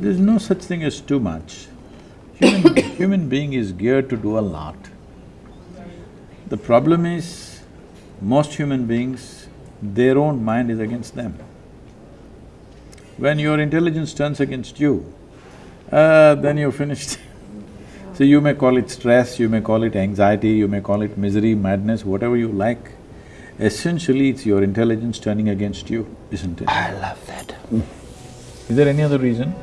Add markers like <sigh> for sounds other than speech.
There's no such thing as too much. Human, <coughs> human being is geared to do a lot. The problem is, most human beings, their own mind is against them. When your intelligence turns against you, uh, then you're finished. <laughs> so you may call it stress, you may call it anxiety, you may call it misery, madness, whatever you like. Essentially, it's your intelligence turning against you, isn't it? I love that. Is there any other reason?